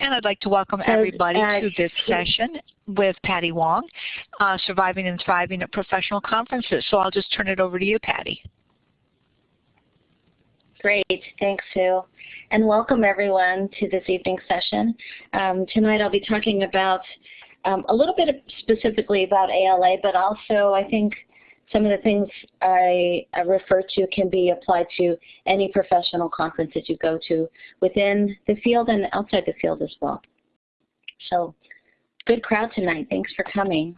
And I'd like to welcome everybody to this session with Patty Wong, uh, Surviving and Thriving at Professional Conferences. So I'll just turn it over to you, Patty. Great, thanks Sue. And welcome everyone to this evening session. Um, tonight I'll be talking about um, a little bit specifically about ALA, but also I think some of the things I, I refer to can be applied to any professional conference that you go to within the field and outside the field as well. So good crowd tonight. Thanks for coming.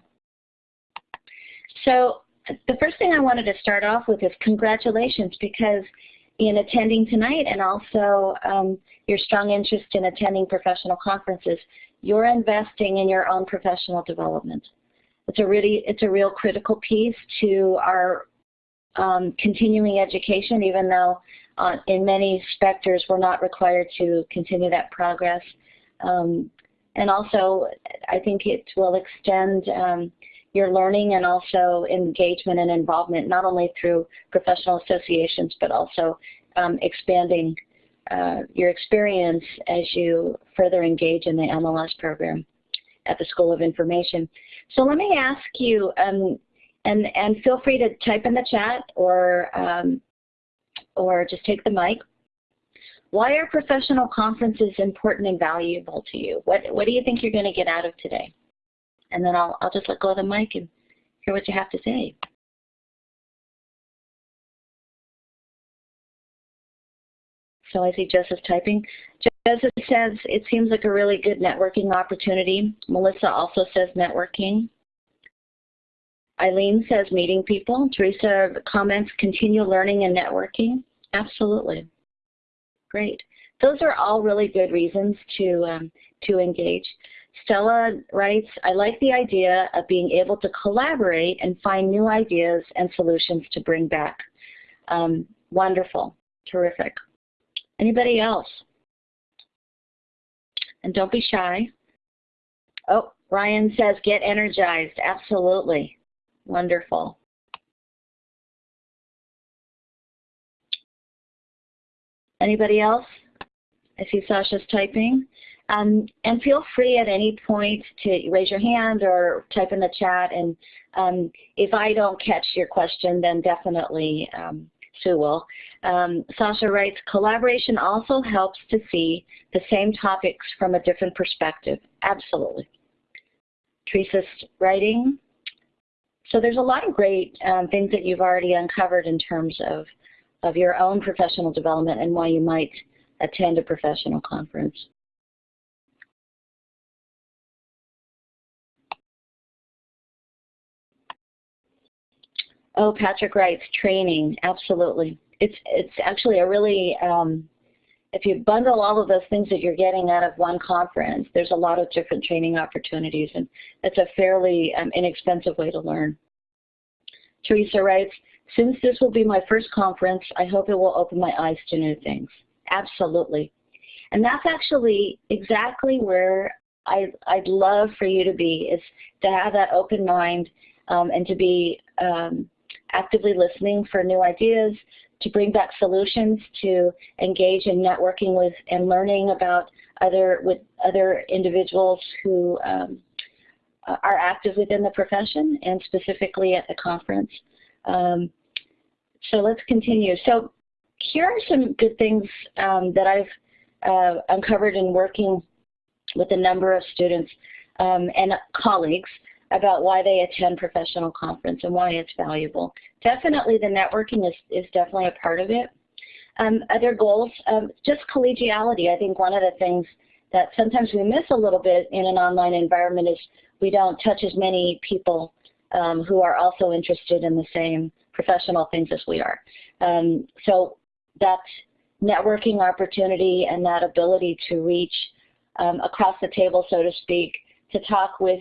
So the first thing I wanted to start off with is congratulations because in attending tonight and also um, your strong interest in attending professional conferences, you're investing in your own professional development. It's a really, it's a real critical piece to our um, continuing education, even though uh, in many sectors we're not required to continue that progress. Um, and also, I think it will extend um, your learning and also engagement and involvement, not only through professional associations, but also um, expanding uh, your experience as you further engage in the MLS program at the School of Information. So let me ask you, um, and, and feel free to type in the chat or, um, or just take the mic. Why are professional conferences important and valuable to you? What, what do you think you're going to get out of today? And then I'll, I'll just let go of the mic and hear what you have to say. So I see Joseph typing. Joseph says it seems like a really good networking opportunity. Melissa also says networking. Eileen says meeting people. Teresa comments continue learning and networking. Absolutely. Great. Those are all really good reasons to, um, to engage. Stella writes, I like the idea of being able to collaborate and find new ideas and solutions to bring back. Um, wonderful. Terrific. Anybody else? And don't be shy. Oh, Ryan says get energized. Absolutely. Wonderful. Anybody else? I see Sasha's typing. Um, and feel free at any point to raise your hand or type in the chat. And um, if I don't catch your question, then definitely um, Sue will. Um, Sasha writes, collaboration also helps to see the same topics from a different perspective. Absolutely. Teresa's writing. So there's a lot of great um, things that you've already uncovered in terms of, of your own professional development and why you might attend a professional conference. Oh, Patrick writes, training, absolutely. It's, it's actually a really, um, if you bundle all of those things that you're getting out of one conference, there's a lot of different training opportunities, and it's a fairly um, inexpensive way to learn. Teresa writes, since this will be my first conference, I hope it will open my eyes to new things. Absolutely. And that's actually exactly where I, I'd love for you to be, is to have that open mind um, and to be um, actively listening for new ideas, to bring back solutions, to engage in networking with and learning about other with other individuals who um, are active within the profession and specifically at the conference. Um, so let's continue. So here are some good things um, that I've uh, uncovered in working with a number of students um, and colleagues about why they attend professional conference and why it's valuable. Definitely the networking is, is definitely a part of it. Um, other goals, um, just collegiality. I think one of the things that sometimes we miss a little bit in an online environment is we don't touch as many people um, who are also interested in the same professional things as we are. Um, so that networking opportunity and that ability to reach um, across the table, so to speak, to talk with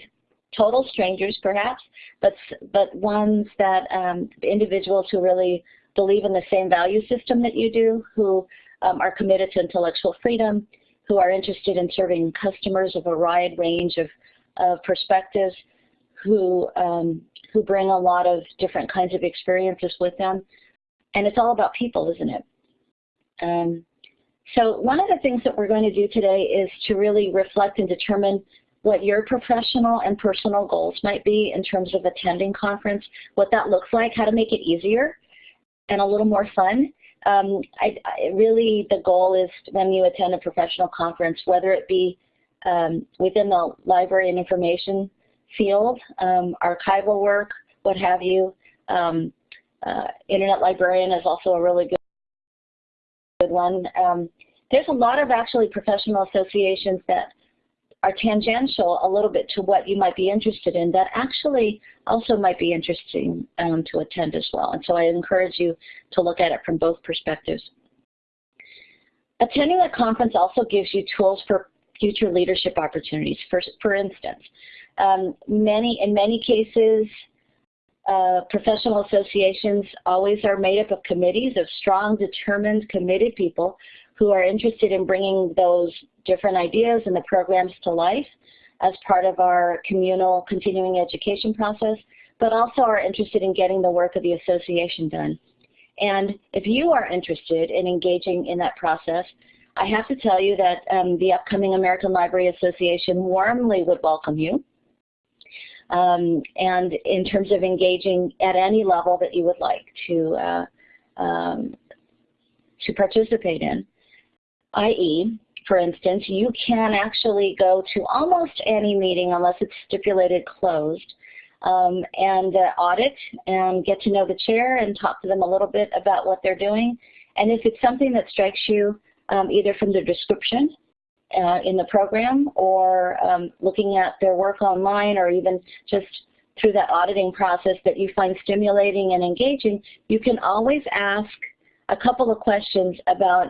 total strangers perhaps, but, but ones that um, individuals who really believe in the same value system that you do, who um, are committed to intellectual freedom, who are interested in serving customers of a wide range of, of perspectives, who, um, who bring a lot of different kinds of experiences with them. And it's all about people, isn't it? Um, So one of the things that we're going to do today is to really reflect and determine what your professional and personal goals might be in terms of attending conference, what that looks like, how to make it easier and a little more fun. Um, I, I really, the goal is when you attend a professional conference, whether it be um, within the library and information field, um, archival work, what have you. Um, uh, Internet librarian is also a really good, good one. Um, there's a lot of actually professional associations that are tangential a little bit to what you might be interested in that actually also might be interesting um, to attend as well. And so I encourage you to look at it from both perspectives. Attending a conference also gives you tools for future leadership opportunities. For, for instance, um, many in many cases, uh, professional associations always are made up of committees of strong, determined, committed people who are interested in bringing those different ideas and the programs to life as part of our communal continuing education process, but also are interested in getting the work of the association done. And if you are interested in engaging in that process, I have to tell you that um, the upcoming American Library Association warmly would welcome you. Um, and in terms of engaging at any level that you would like to uh, um, to participate in, i.e., for instance, you can actually go to almost any meeting unless it's stipulated closed um, and uh, audit and get to know the chair and talk to them a little bit about what they're doing. And if it's something that strikes you um, either from the description uh, in the program or um, looking at their work online or even just through that auditing process that you find stimulating and engaging, you can always ask a couple of questions about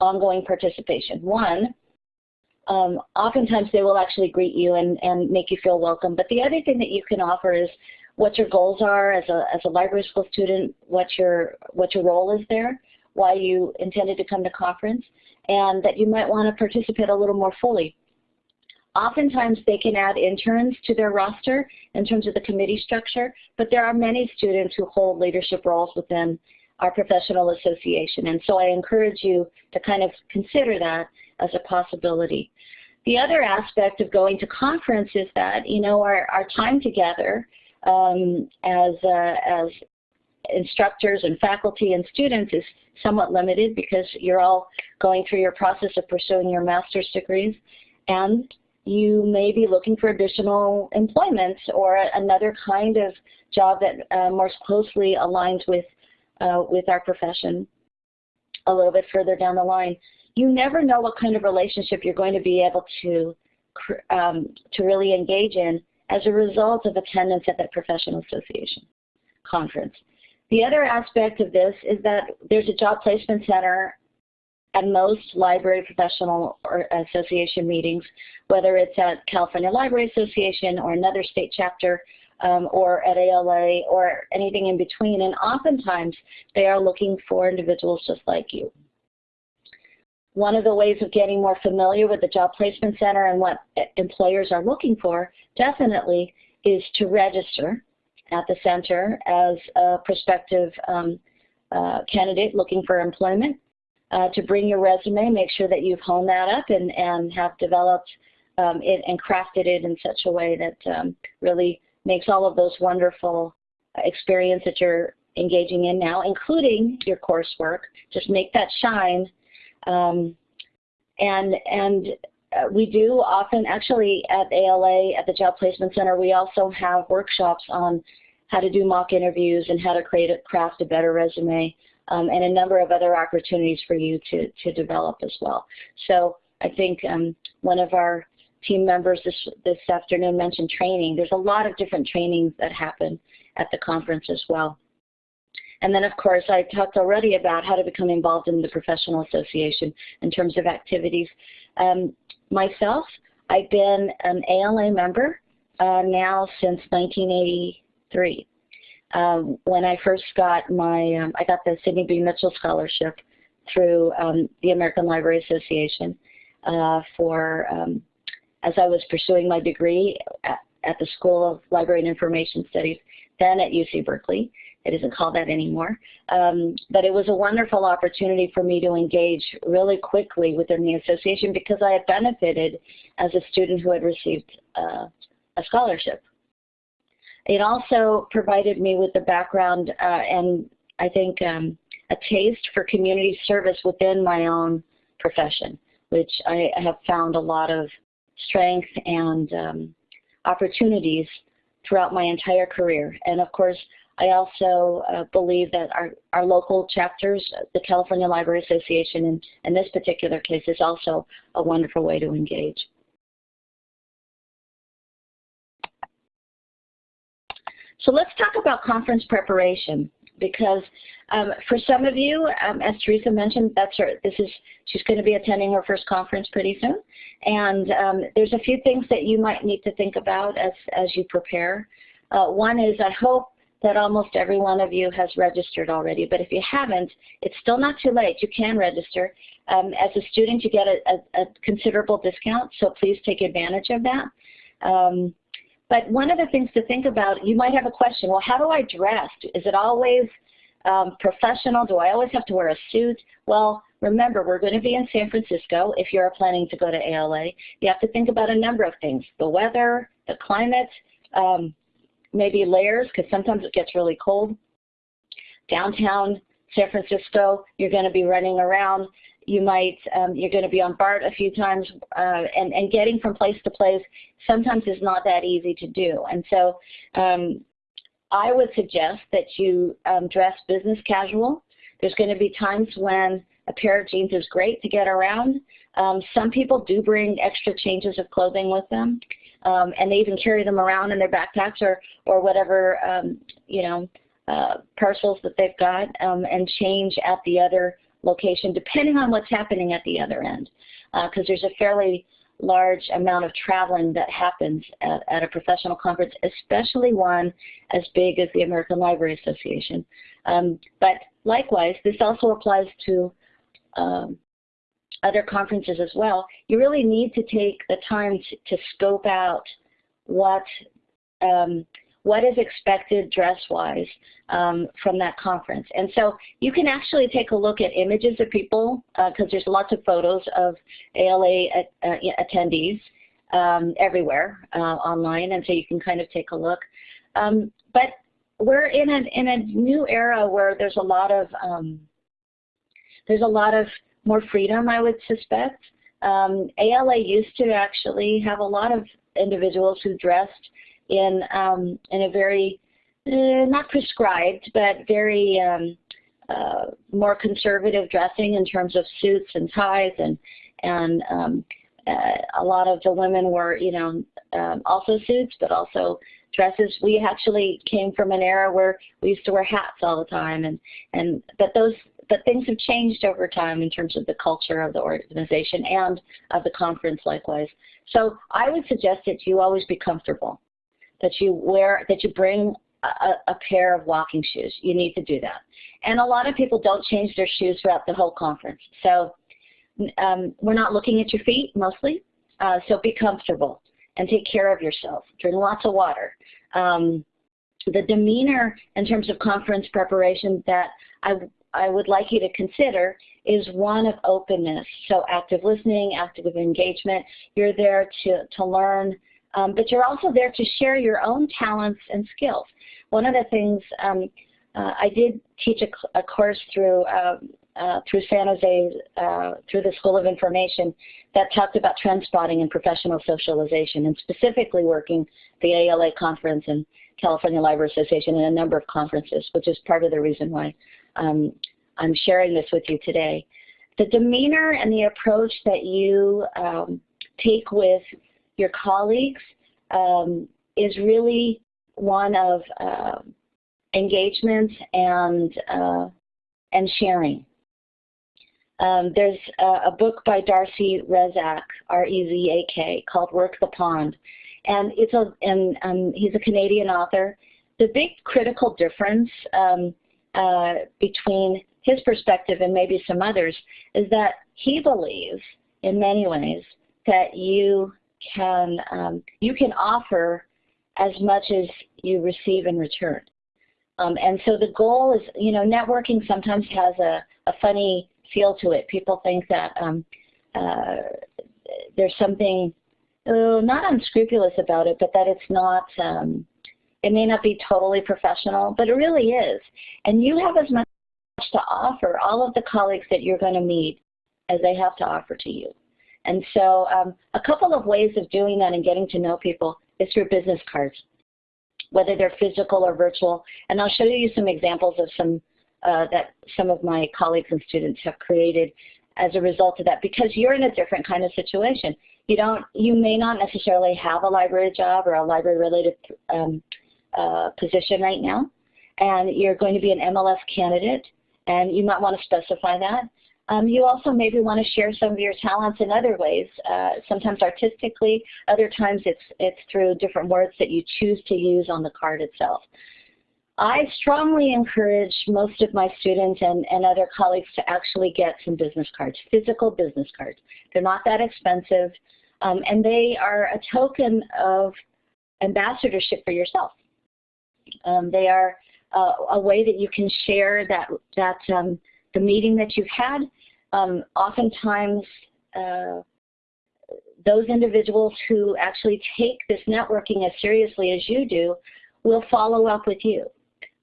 ongoing participation. One, um, oftentimes they will actually greet you and, and make you feel welcome. But the other thing that you can offer is what your goals are as a, as a library school student, what your, what your role is there, why you intended to come to conference, and that you might want to participate a little more fully. Oftentimes they can add interns to their roster in terms of the committee structure, but there are many students who hold leadership roles within our professional association. And so I encourage you to kind of consider that as a possibility. The other aspect of going to conference is that, you know, our, our time together um, as, uh, as instructors and faculty and students is somewhat limited because you're all going through your process of pursuing your master's degrees and you may be looking for additional employment or another kind of job that uh, more closely aligns with uh, with our profession a little bit further down the line. You never know what kind of relationship you're going to be able to um, to really engage in as a result of attendance at that professional association conference. The other aspect of this is that there's a job placement center at most library professional or association meetings, whether it's at California Library Association or another state chapter um, or at ALA or anything in between. And oftentimes they are looking for individuals just like you. One of the ways of getting more familiar with the Job Placement Center and what employers are looking for definitely is to register at the center as a prospective um, uh, candidate looking for employment. Uh, to bring your resume, make sure that you've honed that up and, and have developed um, it and crafted it in such a way that um, really makes all of those wonderful experience that you're engaging in now, including your coursework. Just make that shine. Um, and and uh, we do often, actually at ALA, at the Job Placement Center, we also have workshops on how to do mock interviews and how to create a, craft a better resume um, and a number of other opportunities for you to, to develop as well. So I think um, one of our team members this, this afternoon mentioned training. There's a lot of different trainings that happen at the conference as well. And then, of course, I talked already about how to become involved in the professional association in terms of activities. Um, myself, I've been an ALA member uh, now since 1983. Um, when I first got my, um, I got the Sidney B. Mitchell Scholarship through um, the American Library Association uh, for um, as I was pursuing my degree at, at the School of Library and Information Studies, then at UC Berkeley. it isn't called that anymore. Um, but it was a wonderful opportunity for me to engage really quickly within the association because I had benefited as a student who had received uh, a scholarship. It also provided me with the background uh, and I think um, a taste for community service within my own profession, which I have found a lot of strength and um, opportunities throughout my entire career. And of course, I also uh, believe that our, our local chapters, the California Library Association in, in this particular case, is also a wonderful way to engage. So let's talk about conference preparation because um, for some of you, um, as Teresa mentioned, that's her, this is, she's going to be attending her first conference pretty soon. And um, there's a few things that you might need to think about as, as you prepare. Uh, one is I hope that almost every one of you has registered already, but if you haven't, it's still not too late. You can register. Um, as a student, you get a, a, a, considerable discount, so please take advantage of that. But one of the things to think about, you might have a question, well, how do I dress? Is it always um, professional? Do I always have to wear a suit? Well, remember, we're going to be in San Francisco if you're planning to go to ALA. You have to think about a number of things, the weather, the climate, um, maybe layers because sometimes it gets really cold. Downtown San Francisco, you're going to be running around. You might, um, you're going to be on BART a few times, uh, and, and getting from place to place sometimes is not that easy to do. And so um, I would suggest that you um, dress business casual. There's going to be times when a pair of jeans is great to get around. Um, some people do bring extra changes of clothing with them um, and they even carry them around in their backpacks or, or whatever, um, you know, uh, parcels that they've got um, and change at the other location depending on what's happening at the other end. Because uh, there's a fairly large amount of traveling that happens at, at, a professional conference, especially one as big as the American Library Association. Um, but likewise, this also applies to um, other conferences as well, you really need to take the time to, to scope out what um, what is expected dress-wise um, from that conference. And so you can actually take a look at images of people because uh, there's lots of photos of ALA at, uh, attendees um, everywhere uh, online, and so you can kind of take a look. Um, but we're in a in a new era where there's a lot of um, there's a lot of more freedom, I would suspect. Um, ALA used to actually have a lot of individuals who dressed in um, in a very uh, not prescribed, but very um, uh, more conservative dressing in terms of suits and ties, and and um, uh, a lot of the women were, you know, um, also suits, but also dresses. We actually came from an era where we used to wear hats all the time, and and but those but things have changed over time in terms of the culture of the organization and of the conference likewise. So I would suggest that you always be comfortable, that you wear, that you bring a, a pair of walking shoes. You need to do that. And a lot of people don't change their shoes throughout the whole conference. So um, we're not looking at your feet mostly, uh, so be comfortable and take care of yourself. Drink lots of water. Um, the demeanor in terms of conference preparation that I I would like you to consider is one of openness. So active listening, active engagement. You're there to, to learn, um, but you're also there to share your own talents and skills. One of the things um, uh, I did teach a, a course through uh, uh, through San Jose, uh, through the School of Information, that talked about trend spotting and professional socialization, and specifically working the ALA conference and California Library Association and a number of conferences, which is part of the reason why um, I'm sharing this with you today. The demeanor and the approach that you um, take with your colleagues um, is really one of uh, engagement and, uh, and sharing. Um, there's a, a, book by Darcy Rezac, R-E-Z-A-K, called Work the Pond. And it's a, and um, he's a Canadian author. The big critical difference um, uh, between his perspective and maybe some others is that he believes in many ways that you can um, you can offer as much as you receive in return. Um, and so the goal is, you know, networking sometimes has a, a funny feel to it. People think that um, uh, there's something uh, not unscrupulous about it, but that it's not, um, it may not be totally professional, but it really is. And you have as much to offer all of the colleagues that you're going to meet as they have to offer to you. And so um, a couple of ways of doing that and getting to know people is through business cards, whether they're physical or virtual. And I'll show you some examples of some uh, that some of my colleagues and students have created as a result of that because you're in a different kind of situation. You don't, you may not necessarily have a library job or a library related um, uh, position right now and you're going to be an MLS candidate and you might want to specify that. Um, you also maybe want to share some of your talents in other ways, uh, sometimes artistically, other times it's, it's through different words that you choose to use on the card itself. I strongly encourage most of my students and, and other colleagues to actually get some business cards, physical business cards. They're not that expensive, um, and they are a token of ambassadorship for yourself. Um, they are uh, a way that you can share that, that um, the meeting that you've had. Um, oftentimes, uh, those individuals who actually take this networking as seriously as you do will follow up with you.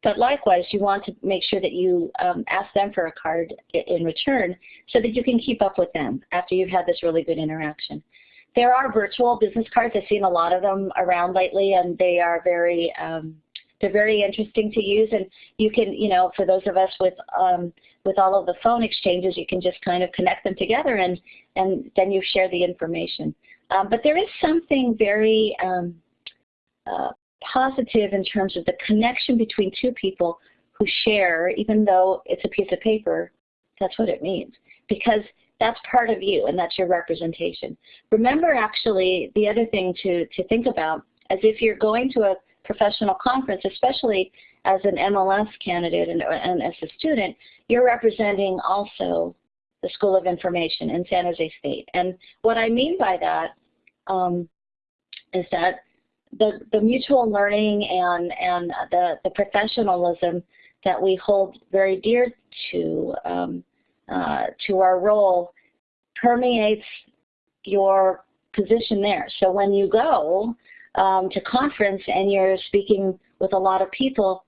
But likewise, you want to make sure that you um, ask them for a card in return so that you can keep up with them after you've had this really good interaction. There are virtual business cards. I've seen a lot of them around lately, and they are very um, they're very interesting to use. And you can, you know, for those of us with um, with all of the phone exchanges, you can just kind of connect them together, and and then you share the information. Um, but there is something very um, uh, positive in terms of the connection between two people who share, even though it's a piece of paper, that's what it means. Because that's part of you and that's your representation. Remember actually the other thing to, to think about as if you're going to a professional conference, especially as an MLS candidate and, and as a student, you're representing also the School of Information in San Jose State. And what I mean by that um, is that the, the mutual learning and, and the, the professionalism that we hold very dear to, um, uh, to our role permeates your position there. So when you go um, to conference and you're speaking with a lot of people,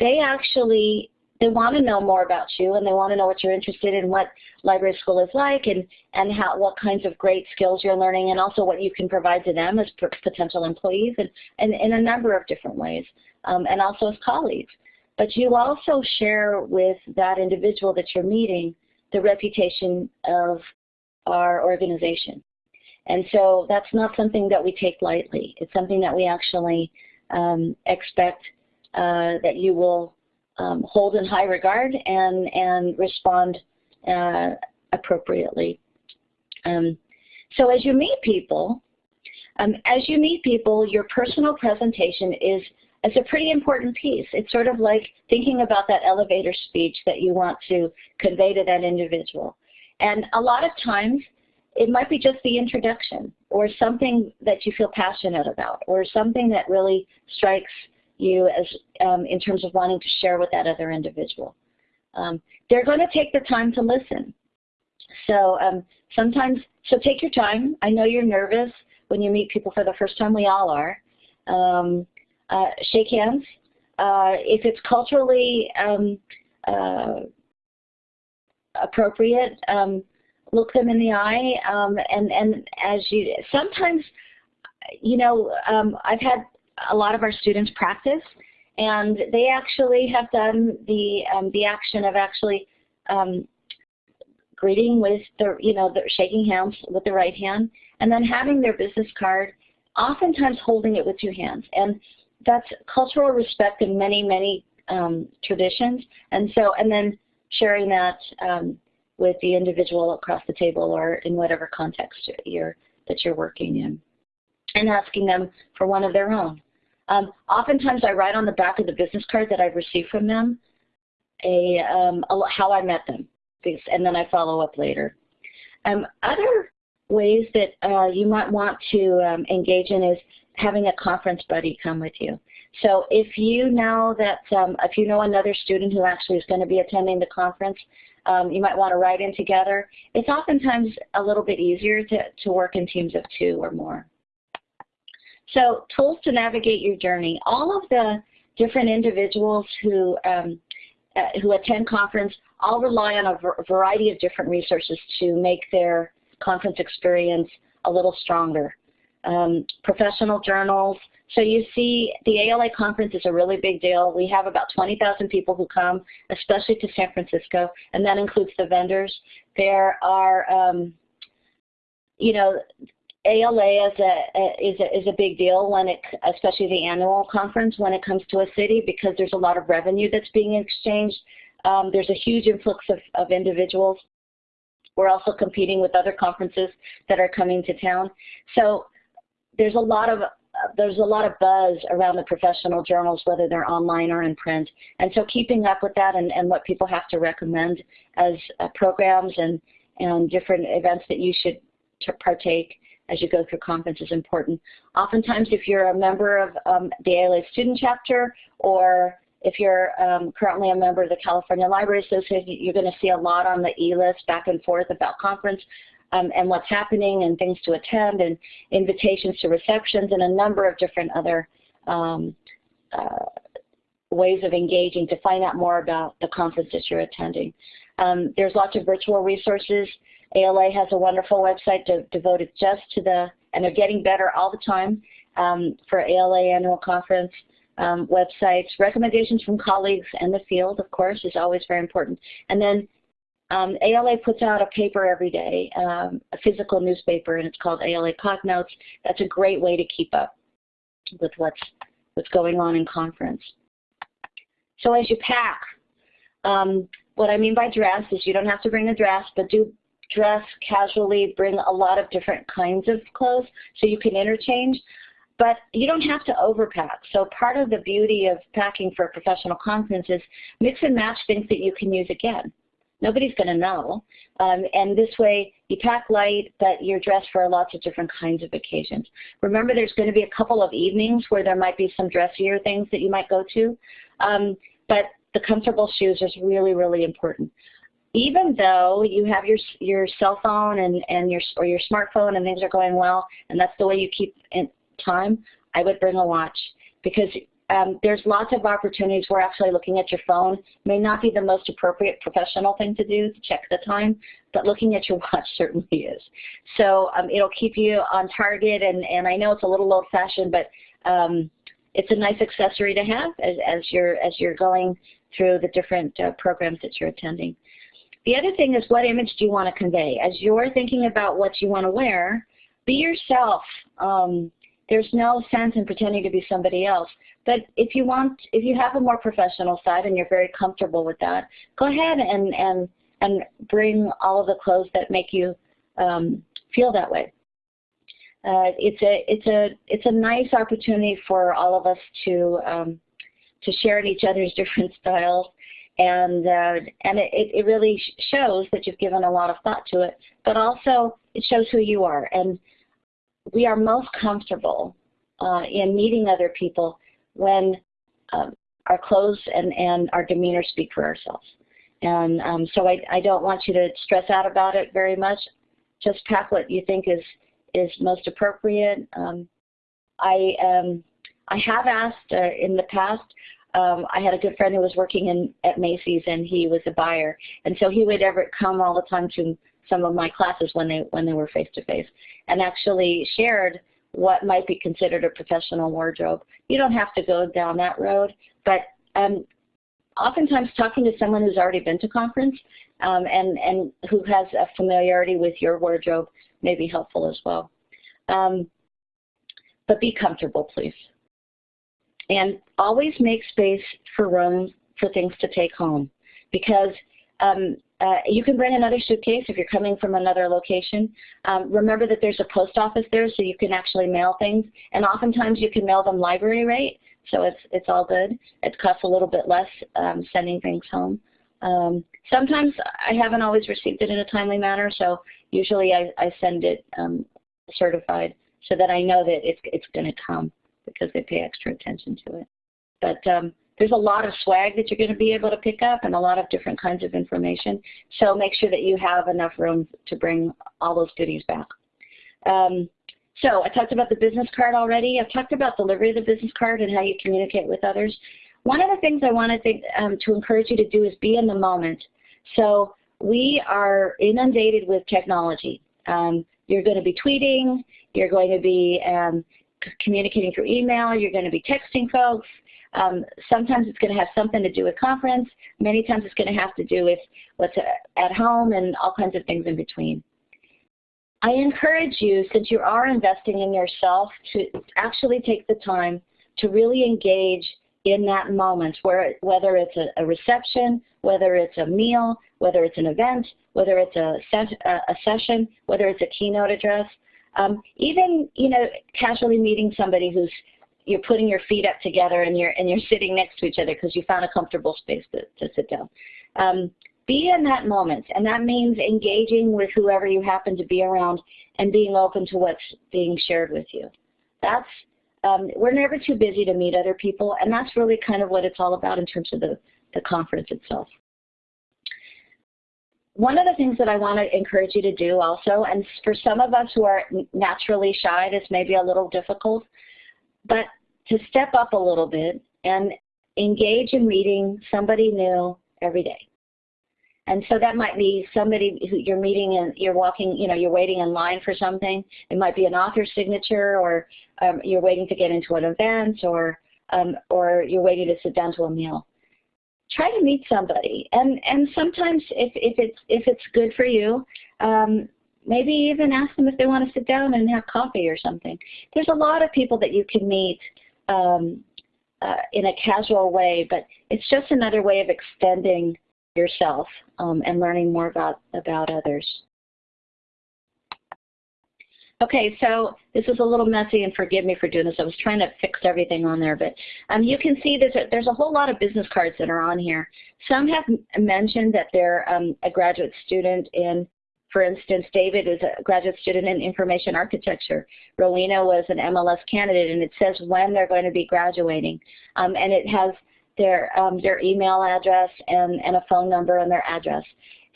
they actually they want to know more about you and they want to know what you're interested in, what library school is like, and and how what kinds of great skills you're learning, and also what you can provide to them as potential employees, and, and in a number of different ways, um, and also as colleagues. But you also share with that individual that you're meeting the reputation of our organization. And so that's not something that we take lightly. It's something that we actually um, expect uh, that you will um, hold in high regard and, and respond uh, appropriately. Um, so as you meet people, um, as you meet people, your personal presentation is, is a pretty important piece. It's sort of like thinking about that elevator speech that you want to convey to that individual. And a lot of times, it might be just the introduction or something that you feel passionate about or something that really strikes you as um, in terms of wanting to share with that other individual. Um, they're going to take the time to listen. So um, sometimes, so take your time. I know you're nervous when you meet people for the first time. We all are. Um, uh, shake hands. Uh, if it's culturally um, uh, appropriate, um, look them in the eye. and, and as you, sometimes, you know, I've had a lot of our students practice, and they actually have done the um, the action of actually um, greeting with the you know the shaking hands with the right hand, and then having their business card, oftentimes holding it with two hands, and that's cultural respect in many many um, traditions, and so and then sharing that um, with the individual across the table or in whatever context you're that you're working in, and asking them for one of their own. Um, oftentimes I write on the back of the business card that I've received from them a, um, a how I met them, and then I follow up later. Um, other ways that uh, you might want to um, engage in is having a conference buddy come with you. So if you know that, um, if you know another student who actually is going to be attending the conference, um, you might want to write in together. It's oftentimes a little bit easier to, to work in teams of two or more. So tools to navigate your journey. All of the different individuals who, um, uh, who attend conference all rely on a variety of different resources to make their conference experience a little stronger. Um, professional journals. So you see the ALA conference is a really big deal. We have about 20,000 people who come, especially to San Francisco, and that includes the vendors. There are, um, you know, ALA is a, is a, is a big deal when it, especially the annual conference when it comes to a city because there's a lot of revenue that's being exchanged. Um, there's a huge influx of, of individuals. We're also competing with other conferences that are coming to town. So there's a lot of there's a lot of buzz around the professional journals, whether they're online or in print. And so keeping up with that and, and what people have to recommend as uh, programs and, and different events that you should partake as you go through conference is important. Oftentimes, if you're a member of um, the ALA student chapter or if you're um, currently a member of the California Library Association, you're going to see a lot on the e-list back and forth about conference um, and what's happening and things to attend and invitations to receptions and a number of different other um, uh, ways of engaging to find out more about the conference that you're attending. Um, there's lots of virtual resources. ALA has a wonderful website de devoted just to the, and they're getting better all the time um, for ALA annual conference um, websites. Recommendations from colleagues and the field, of course, is always very important. And then um, ALA puts out a paper every day, um, a physical newspaper, and it's called ALA Notes. That's a great way to keep up with what's, what's going on in conference. So as you pack, um, what I mean by dress is you don't have to bring a dress, but do dress casually, bring a lot of different kinds of clothes so you can interchange. But you don't have to overpack. So part of the beauty of packing for a professional conference is mix and match things that you can use again. Nobody's going to know. Um, and this way, you pack light, but you're dressed for lots of different kinds of occasions. Remember, there's going to be a couple of evenings where there might be some dressier things that you might go to. Um, but the comfortable shoes is really, really important. Even though you have your your cell phone and, and your or your smartphone and things are going well, and that's the way you keep in time, I would bring a watch because um, there's lots of opportunities where actually looking at your phone may not be the most appropriate professional thing to do to check the time, but looking at your watch certainly is. So um, it'll keep you on target, and, and I know it's a little old-fashioned, but um, it's a nice accessory to have as, as, you're, as you're going through the different uh, programs that you're attending. The other thing is what image do you want to convey? As you're thinking about what you want to wear, be yourself. Um, there's no sense in pretending to be somebody else. But if you want, if you have a more professional side and you're very comfortable with that, go ahead and and and bring all of the clothes that make you um, feel that way. Uh, it's a it's a it's a nice opportunity for all of us to um, to share in each other's different styles, and uh, and it, it really shows that you've given a lot of thought to it. But also it shows who you are, and we are most comfortable uh, in meeting other people when um, our clothes and, and our demeanor speak for ourselves. And um, so I, I don't want you to stress out about it very much. Just pack what you think is, is most appropriate. Um, I, um, I have asked uh, in the past, um, I had a good friend who was working in at Macy's and he was a buyer. And so he would ever come all the time to some of my classes when they when they were face to face and actually shared what might be considered a professional wardrobe. You don't have to go down that road, but um, oftentimes talking to someone who's already been to conference um, and, and who has a familiarity with your wardrobe may be helpful as well. Um, but be comfortable, please. And always make space for room for things to take home because um, uh, you can bring another suitcase if you're coming from another location. Um, remember that there's a post office there so you can actually mail things. And oftentimes you can mail them library rate, so it's, it's all good. It costs a little bit less um, sending things home. Um, sometimes I haven't always received it in a timely manner, so usually I, I send it um, certified so that I know that it's, it's going to come because they pay extra attention to it. but um, there's a lot of swag that you're going to be able to pick up and a lot of different kinds of information. So make sure that you have enough room to bring all those goodies back. Um, so I talked about the business card already. I've talked about delivery of the business card and how you communicate with others. One of the things I want to, um, to encourage you to do is be in the moment. So we are inundated with technology. Um, you're going to be tweeting, you're going to be um, communicating through email, you're going to be texting folks, um, sometimes it's going to have something to do with conference. Many times it's going to have to do with what's at home and all kinds of things in between. I encourage you, since you are investing in yourself, to actually take the time to really engage in that moment, where whether it's a, a reception, whether it's a meal, whether it's an event, whether it's a, a session, whether it's a keynote address, um, even you know casually meeting somebody who's you're putting your feet up together and you're and you're sitting next to each other because you found a comfortable space to, to sit down. Um, be in that moment, and that means engaging with whoever you happen to be around and being open to what's being shared with you. That's um, we're never too busy to meet other people, and that's really kind of what it's all about in terms of the, the conference itself. One of the things that I want to encourage you to do also, and for some of us who are naturally shy, this may be a little difficult, but to step up a little bit and engage in meeting somebody new every day. And so that might be somebody who you're meeting and you're walking, you know, you're waiting in line for something. It might be an author's signature or um, you're waiting to get into an event or, um, or you're waiting to sit down to a meal. Try to meet somebody. And, and sometimes if, if, it's, if it's good for you, um, maybe even ask them if they want to sit down and have coffee or something. There's a lot of people that you can meet um, uh, in a casual way, but it's just another way of extending yourself um, and learning more about, about others. Okay, so this is a little messy, and forgive me for doing this. I was trying to fix everything on there, but um, you can see there's a, there's a whole lot of business cards that are on here. Some have mentioned that they're um, a graduate student in for instance, David is a graduate student in information architecture. Rowena was an MLS candidate, and it says when they're going to be graduating. Um, and it has their, um, their email address and, and a phone number and their address.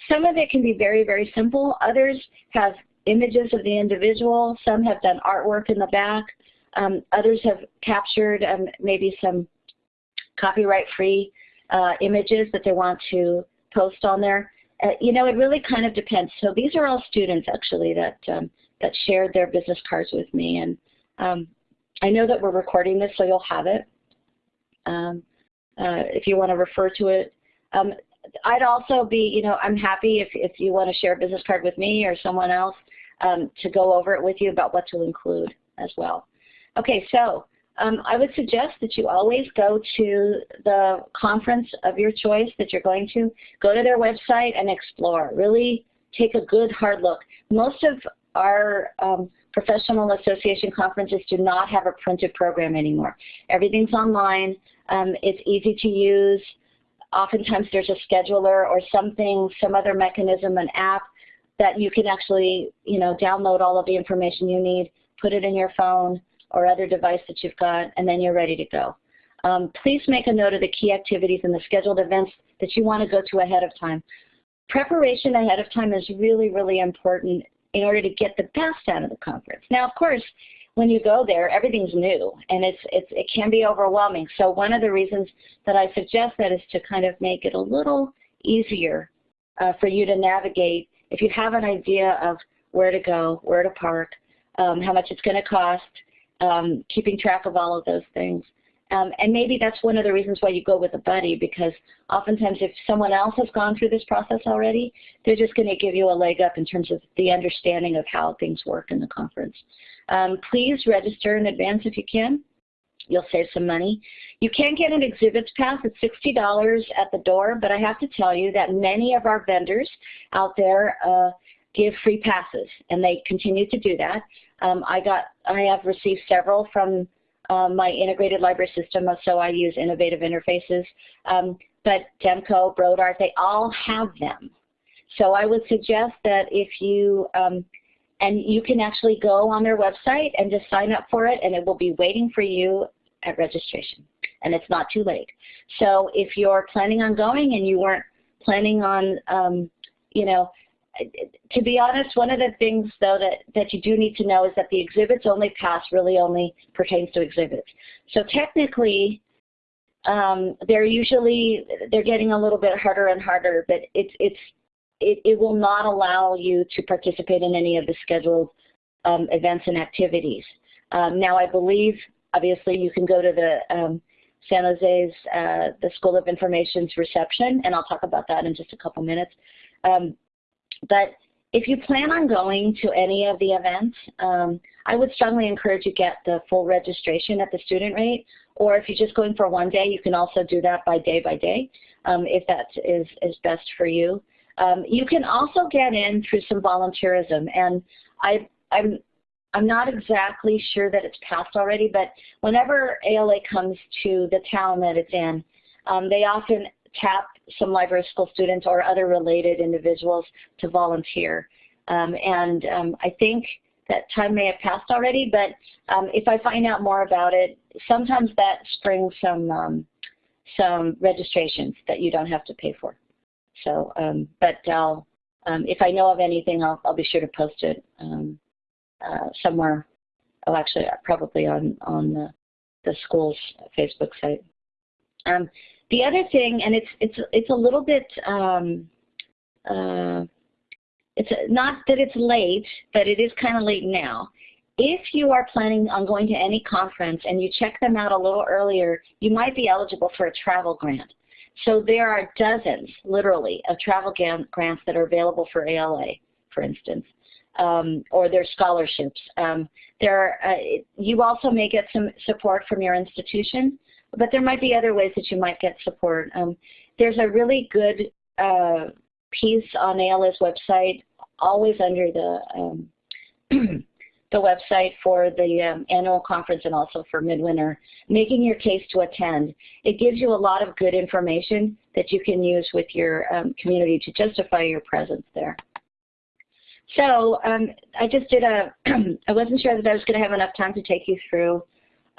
Some of it can be very, very simple. Others have images of the individual. Some have done artwork in the back. Um, others have captured um, maybe some copyright-free uh, images that they want to post on there. Uh, you know, it really kind of depends. So these are all students actually that um, that shared their business cards with me, and um, I know that we're recording this, so you'll have it um, uh, if you want to refer to it. Um, I'd also be, you know, I'm happy if if you want to share a business card with me or someone else um, to go over it with you about what to include as well. Okay, so um, I would suggest that you always go to the conference of your choice that you're going to. Go to their website and explore. Really take a good hard look. Most of our um, professional association conferences do not have a printed program anymore. Everything's online. Um, it's easy to use. Oftentimes there's a scheduler or something, some other mechanism, an app that you can actually, you know, download all of the information you need, put it in your phone, or other device that you've got, and then you're ready to go. Um, please make a note of the key activities and the scheduled events that you want to go to ahead of time. Preparation ahead of time is really, really important in order to get the best out of the conference. Now, of course, when you go there, everything's new, and it's, it's, it can be overwhelming. So one of the reasons that I suggest that is to kind of make it a little easier uh, for you to navigate if you have an idea of where to go, where to park, um, how much it's going to cost, um, keeping track of all of those things. Um, and maybe that's one of the reasons why you go with a buddy because oftentimes if someone else has gone through this process already, they're just going to give you a leg up in terms of the understanding of how things work in the conference. Um, please register in advance if you can. You'll save some money. You can get an exhibits pass at $60 at the door, but I have to tell you that many of our vendors out there uh, give free passes, and they continue to do that. Um, I got, I have received several from um, my integrated library system, so I use innovative interfaces. Um, but Demco, Brodart, they all have them. So I would suggest that if you, um, and you can actually go on their website and just sign up for it, and it will be waiting for you at registration. and it's not too late. So if you're planning on going and you weren't planning on, um, you know, to be honest, one of the things though that, that you do need to know is that the exhibits only pass really only pertains to exhibits. So technically, um, they're usually, they're getting a little bit harder and harder, but it's, it's, it, it will not allow you to participate in any of the scheduled um, events and activities. Um, now I believe, obviously you can go to the um, San Jose's, uh, the School of Information's reception, and I'll talk about that in just a couple minutes. Um, but if you plan on going to any of the events, um, I would strongly encourage you get the full registration at the student rate, or if you're just going for one day, you can also do that by day by day, um, if that is, is best for you. Um, you can also get in through some volunteerism, and I, I'm, I'm not exactly sure that it's passed already, but whenever ALA comes to the town that it's in, um, they often tap some library school students or other related individuals to volunteer. Um, and um, I think that time may have passed already, but um, if I find out more about it, sometimes that springs some um, some registrations that you don't have to pay for. So, um, but I'll, if I know of anything, I'll, I'll be sure to post it uh, somewhere. Oh, actually, probably on on the, the school's Facebook site. Um, the other thing, and it's it's it's a little bit um, uh, it's not that it's late, but it is kind of late now. If you are planning on going to any conference and you check them out a little earlier, you might be eligible for a travel grant. So there are dozens, literally, of travel grants that are available for ALA, for instance, um, or their scholarships. Um, there, uh, you also may get some support from your institution but there might be other ways that you might get support. Um, there's a really good uh, piece on ALA's website, always under the um, the website for the um, annual conference and also for midwinter, making your case to attend. It gives you a lot of good information that you can use with your um, community to justify your presence there. So um, I just did a, I wasn't sure that I was going to have enough time to take you through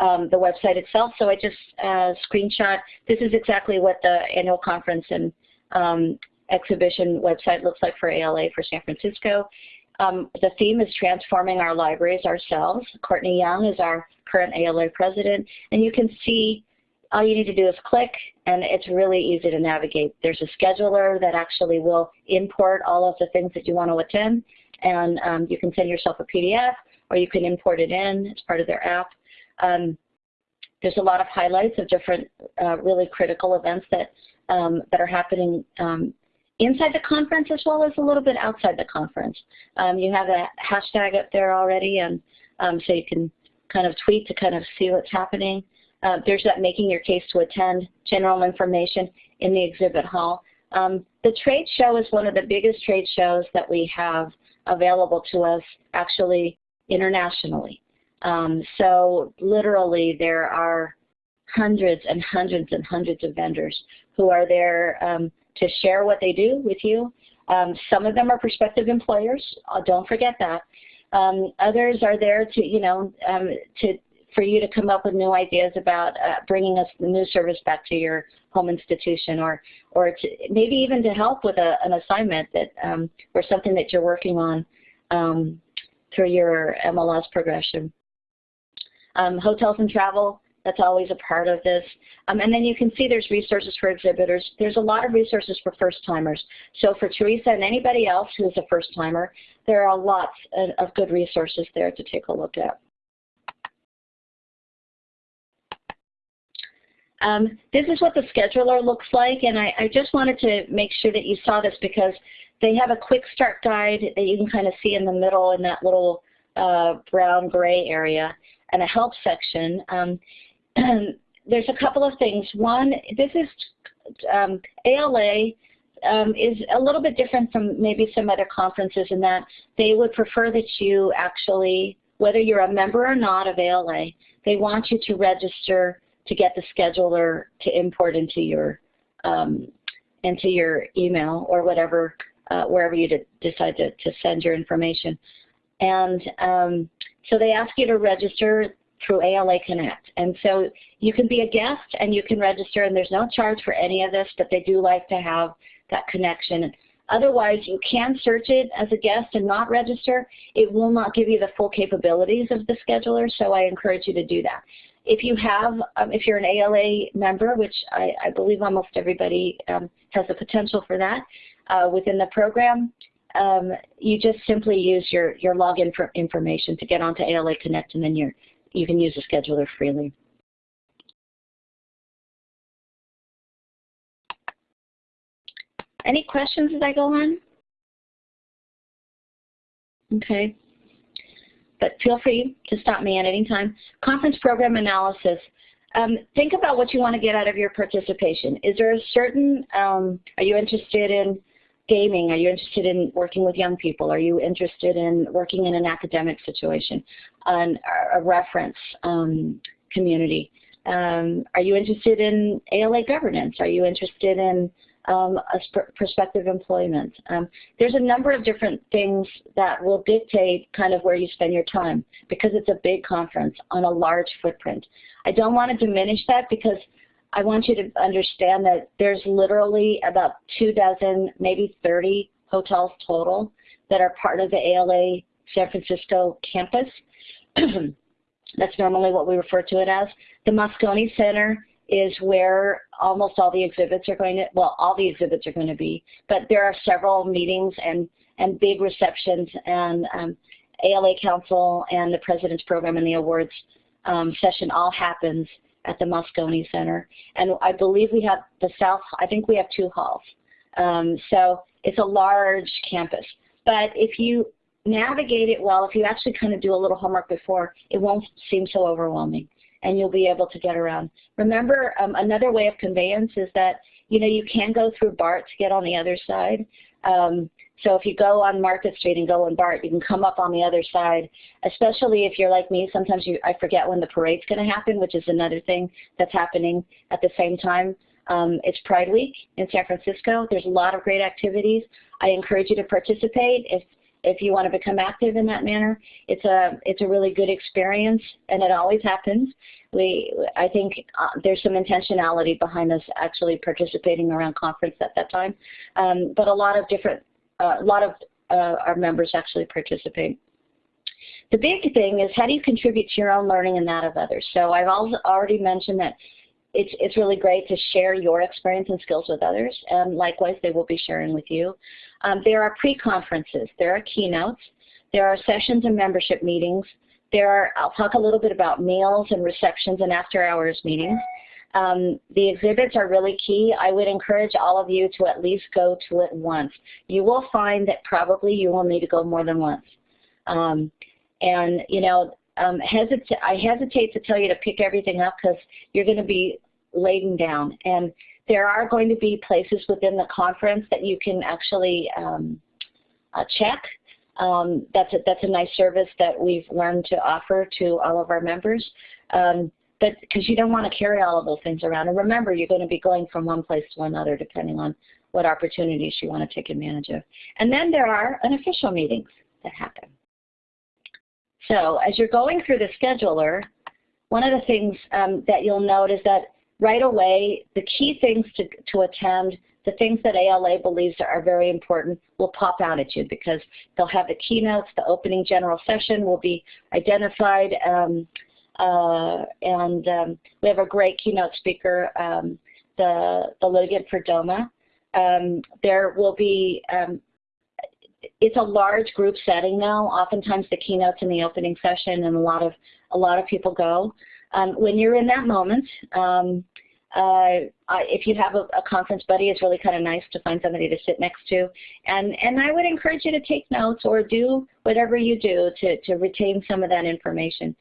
um, the website itself. So I just uh, screenshot. This is exactly what the annual conference and um, exhibition website looks like for ALA for San Francisco. Um, the theme is transforming our libraries ourselves. Courtney Young is our current ALA president, and you can see all you need to do is click, and it's really easy to navigate. There's a scheduler that actually will import all of the things that you want to attend, and um, you can send yourself a PDF, or you can import it in as part of their app. Um, there's a lot of highlights of different uh, really critical events that, um, that are happening um, inside the conference as well as a little bit outside the conference. Um, you have a hashtag up there already, and um, so you can kind of tweet to kind of see what's happening. Uh, there's that making your case to attend, general information in the exhibit hall. Um, the trade show is one of the biggest trade shows that we have available to us actually internationally. Um, so literally there are hundreds and hundreds and hundreds of vendors who are there um, to share what they do with you. Um, some of them are prospective employers. Uh, don't forget that. Um, others are there to, you know, um, to for you to come up with new ideas about uh, bringing us the new service back to your home institution, or or to, maybe even to help with a, an assignment that um, or something that you're working on through your MLS progression. Um, hotels and travel, that's always a part of this. Um, and then you can see there's resources for exhibitors. There's a lot of resources for first-timers. So for Teresa and anybody else who's a first-timer, there are lots of good resources there to take a look at. Um, this is what the scheduler looks like, and I, I, just wanted to make sure that you saw this because they have a quick start guide that you can kind of see in the middle in that little uh, brown gray area and a help section. Um, there's a couple of things. One, this is um, ALA um, is a little bit different from maybe some other conferences in that they would prefer that you actually, whether you're a member or not of ALA, they want you to register to get the scheduler to import into your um, into your email or whatever, uh, wherever you decide to, to send your information. And um, so they ask you to register through ALA Connect. And so you can be a guest and you can register and there's no charge for any of this, but they do like to have that connection. Otherwise, you can search it as a guest and not register. It will not give you the full capabilities of the scheduler, so I encourage you to do that. If you have, um, if you're an ALA member, which I, I believe almost everybody um, has the potential for that uh, within the program, um, you just simply use your, your login for information to get onto ALA Connect and then you're, you can use the scheduler freely. Any questions as I go on? Okay. But feel free to stop me at any time. Conference program analysis. Um, think about what you want to get out of your participation. Is there a certain, um, are you interested in gaming? Are you interested in working with young people? Are you interested in working in an academic situation, an, a reference um, community? Um, are you interested in ALA governance? Are you interested in um, prospective employment. Um, there's a number of different things that will dictate kind of where you spend your time because it's a big conference on a large footprint. I don't want to diminish that because I want you to understand that there's literally about two dozen, maybe 30 hotels total that are part of the ALA San Francisco campus. That's normally what we refer to it as. The Moscone Center is where almost all the exhibits are going to, well, all the exhibits are going to be, but there are several meetings and, and big receptions and um, ALA Council and the President's Program and the awards um, session all happens at the Moscone Center. And I believe we have the South, I think we have two halls. Um, so it's a large campus. But if you navigate it well, if you actually kind of do a little homework before, it won't seem so overwhelming and you'll be able to get around. Remember, um, another way of conveyance is that, you know, you can go through BART to get on the other side. Um, so if you go on Market Street and go on BART, you can come up on the other side, especially if you're like me. Sometimes you, I forget when the parade's going to happen, which is another thing that's happening at the same time. Um, it's Pride Week in San Francisco. There's a lot of great activities. I encourage you to participate. If if you want to become active in that manner. It's a it's a really good experience, and it always happens. We I think uh, there's some intentionality behind us actually participating around conference at that time, um, but a lot of different a lot of uh, our members actually participate. The big thing is how do you contribute to your own learning and that of others? So I've already mentioned that it's, it's really great to share your experience and skills with others, and likewise they will be sharing with you. Um, there are pre-conferences, there are keynotes, there are sessions and membership meetings, there are, I'll talk a little bit about meals and receptions and after hours meetings. Um, the exhibits are really key. I would encourage all of you to at least go to it once. You will find that probably you will need to go more than once. Um, and, you know, um, hesitate, I hesitate to tell you to pick everything up because you're going to be laden down. And there are going to be places within the conference that you can actually um, uh, check. Um, that's, a, that's a nice service that we've learned to offer to all of our members. Um, but because you don't want to carry all of those things around. And remember, you're going to be going from one place to another depending on what opportunities you want to take advantage of. And then there are unofficial meetings that happen. So as you're going through the scheduler, one of the things um, that you'll note is that right away, the key things to, to attend, the things that ALA believes are very important will pop out at you because they'll have the keynotes, the opening general session will be identified, um, and um, we have a great keynote speaker, um, the, the litigant for DOMA. Um, there will be um, it's a large group setting now. Oftentimes the keynotes in the opening session and a lot of a lot of people go. Um, when you're in that moment, uh, if you have a, a, conference buddy, it's really kind of nice to find somebody to sit next to. And, and I would encourage you to take notes or do whatever you do to, to retain some of that information.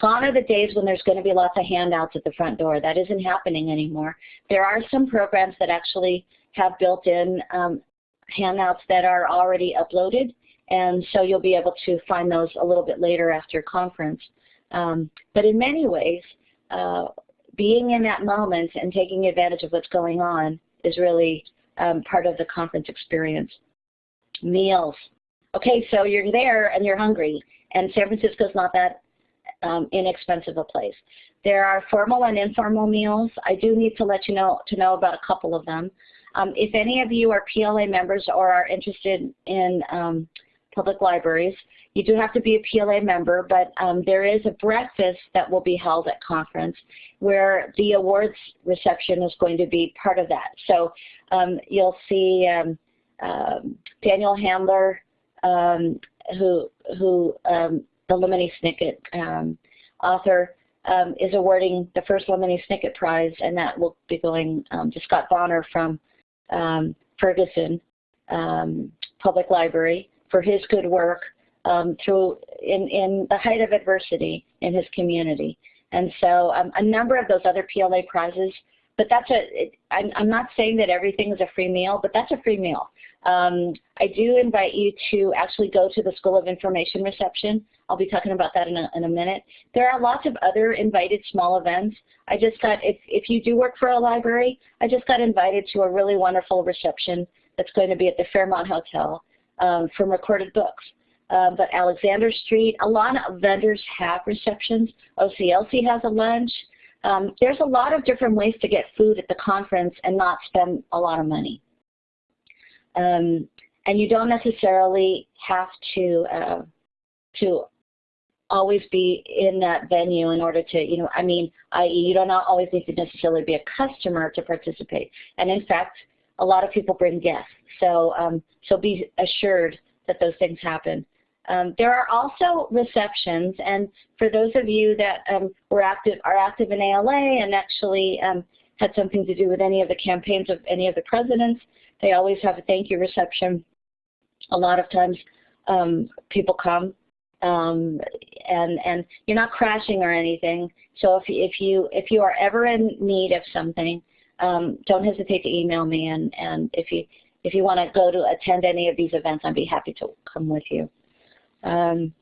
Gone are the days when there's going to be lots of handouts at the front door. That isn't happening anymore. There are some programs that actually have built-in um, handouts that are already uploaded, and so you'll be able to find those a little bit later after conference. Um, but in many ways, uh, being in that moment and taking advantage of what's going on is really um, part of the conference experience. Meals. Okay, so you're there and you're hungry, and San Francisco's not that um, inexpensive a place. There are formal and informal meals. I do need to let you know to know about a couple of them. Um, if any of you are PLA members or are interested in um, public libraries, you do have to be a PLA member, but um, there is a breakfast that will be held at conference where the awards reception is going to be part of that. So um, you'll see um, Daniel Handler, who, who the Lemony Snicket um, author, um, is awarding the first Lemony Snicket Prize, and that will be going um, to Scott Bonner from um, Ferguson um, Public Library for his good work through in, in the height of adversity in his community. And so a number of those other PLA prizes but that's a. I'm not saying that everything is a free meal, but that's a free meal. Um, I do invite you to actually go to the School of Information reception. I'll be talking about that in a, in a minute. There are lots of other invited small events. I just got, if, if you do work for a library, I just got invited to a really wonderful reception that's going to be at the Fairmont Hotel um, from Recorded Books. Um, but Alexander Street, a lot of vendors have receptions. OCLC has a lunch. Um, there's a lot of different ways to get food at the conference and not spend a lot of money. Um, and you don't necessarily have to uh, to always be in that venue in order to, you know, I mean, i.e. you don't always need to necessarily be a customer to participate. And in fact, a lot of people bring guests. So, um, so be assured that those things happen. Um, there are also receptions, and for those of you that um, were active, are active in ALA and actually um, had something to do with any of the campaigns of any of the presidents, they always have a thank you reception. A lot of times um, people come um, and and you're not crashing or anything. So if if you if you are ever in need of something, um, don't hesitate to email me. And and if you if you want to go to attend any of these events, I'd be happy to come with you. Um,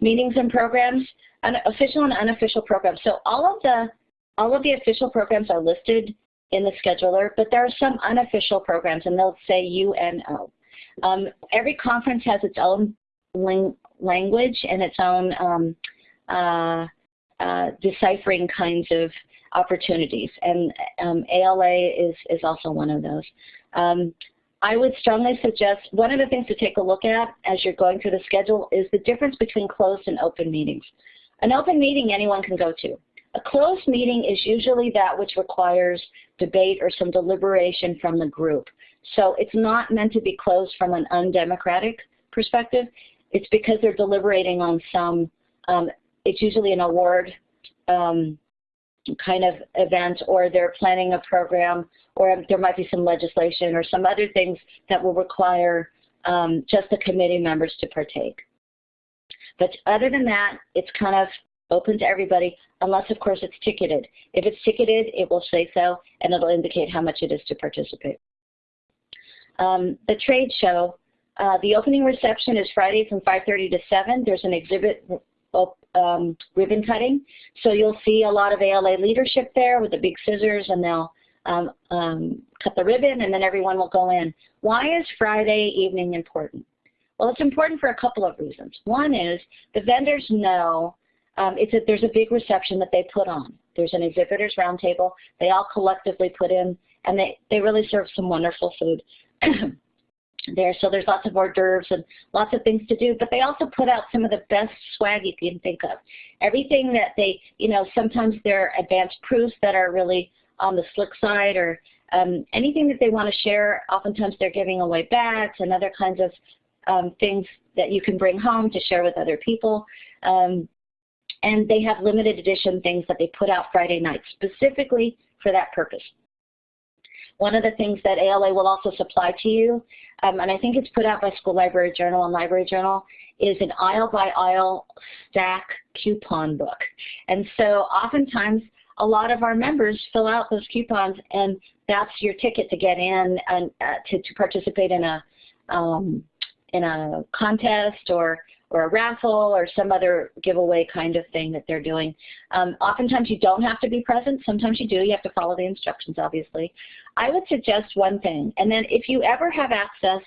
meetings and programs, official and unofficial programs. So all of the all of the official programs are listed in the scheduler, but there are some unofficial programs, and they'll say UNO. Um, every conference has its own language and its own um, uh, uh, deciphering kinds of opportunities, and um, ALA is, is also one of those. Um, I would strongly suggest one of the things to take a look at as you're going through the schedule is the difference between closed and open meetings. An open meeting anyone can go to. A closed meeting is usually that which requires debate or some deliberation from the group. So it's not meant to be closed from an undemocratic perspective. It's because they're deliberating on some, um, it's usually an award um, kind of event or they're planning a program or there might be some legislation or some other things that will require um, just the committee members to partake. But other than that, it's kind of open to everybody, unless of course it's ticketed. If it's ticketed, it will say so, and it'll indicate how much it is to participate. Um, the trade show, uh, the opening reception is Friday from 5.30 to 7. There's an exhibit um, ribbon cutting. So you'll see a lot of ALA leadership there with the big scissors and they'll um, um, cut the ribbon and then everyone will go in. Why is Friday evening important? Well, it's important for a couple of reasons. One is the vendors know um, it's a, there's a big reception that they put on. There's an exhibitors roundtable. They all collectively put in, and they, they really serve some wonderful food. there. So there's lots of hors d'oeuvres and lots of things to do, but they also put out some of the best swag you can think of. Everything that they, you know, sometimes they're advanced proofs that are really on the slick side or um, anything that they want to share. Oftentimes they're giving away bags and other kinds of um, things that you can bring home to share with other people. Um, and they have limited edition things that they put out Friday night specifically for that purpose. One of the things that ALA will also supply to you, um, and I think it's put out by School Library Journal and Library Journal, is an aisle by aisle stack coupon book. And so oftentimes a lot of our members fill out those coupons and that's your ticket to get in and uh, to, to participate in a um, in a contest or or a raffle or some other giveaway kind of thing that they're doing. Um, oftentimes you don't have to be present. Sometimes you do. You have to follow the instructions, obviously. I would suggest one thing, and then if you ever have access,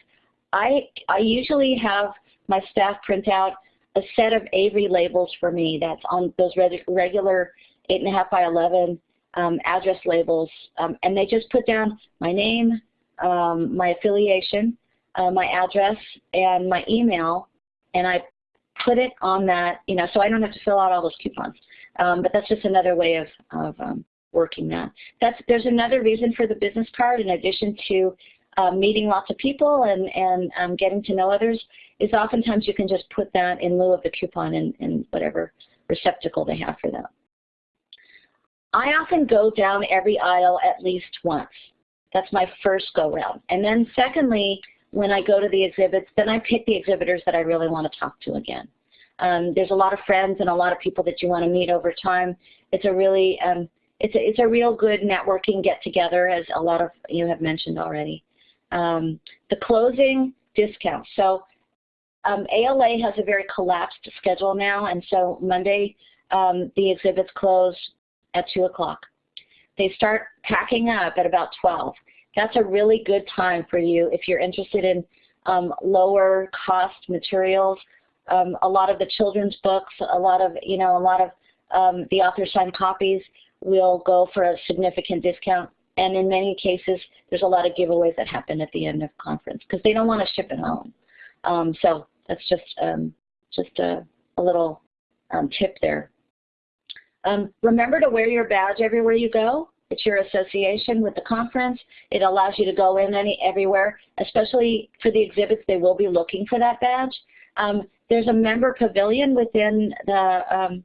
I, I usually have my staff print out a set of Avery labels for me that's on those regular 8.5 by 11 um, address labels. Um, and they just put down my name, um, my affiliation, uh, my address, and my email. And I put it on that, you know, so I don't have to fill out all those coupons. Um, but that's just another way of, of um, working that. That's, there's another reason for the business card in addition to um, meeting lots of people and, and um, getting to know others is oftentimes you can just put that in lieu of the coupon in, in whatever receptacle they have for that. I often go down every aisle at least once. That's my first go round. And then secondly, when I go to the exhibits, then I pick the exhibitors that I really want to talk to again. Um, there's a lot of friends and a lot of people that you want to meet over time. It's a really, um, it's, a, it's a real good networking get together as a lot of you have mentioned already. Um, the closing discount. So um, ALA has a very collapsed schedule now, and so Monday um, the exhibits close at 2 o'clock. They start packing up at about 12. That's a really good time for you if you're interested in um, lower cost materials. Um, a lot of the children's books, a lot of, you know, a lot of um, the author signed copies will go for a significant discount. And in many cases, there's a lot of giveaways that happen at the end of conference because they don't want to ship it home. Um, so that's just um, just a, a little um, tip there. Remember to wear your badge everywhere you go. It's your association with the conference. It allows you to go in any everywhere, especially for the exhibits. They will be looking for that badge. Um, there's a member pavilion within the um,